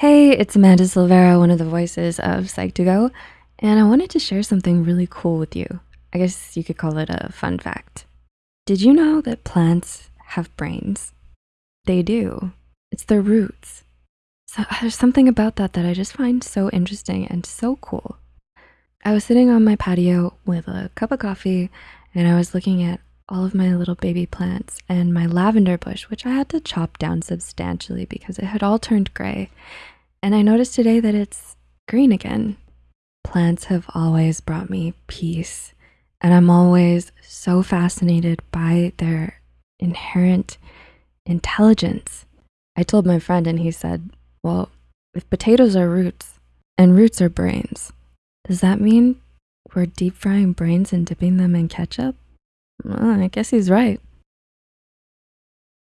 Hey, it's Amanda Silvera, one of the voices of Psych2Go, and I wanted to share something really cool with you. I guess you could call it a fun fact. Did you know that plants have brains? They do. It's their roots. So uh, there's something about that that I just find so interesting and so cool. I was sitting on my patio with a cup of coffee and I was looking at all of my little baby plants and my lavender bush, which I had to chop down substantially because it had all turned gray. And I noticed today that it's green again. Plants have always brought me peace, and I'm always so fascinated by their inherent intelligence. I told my friend, and he said, Well, if potatoes are roots and roots are brains, does that mean we're deep frying brains and dipping them in ketchup? Well, I guess he's right.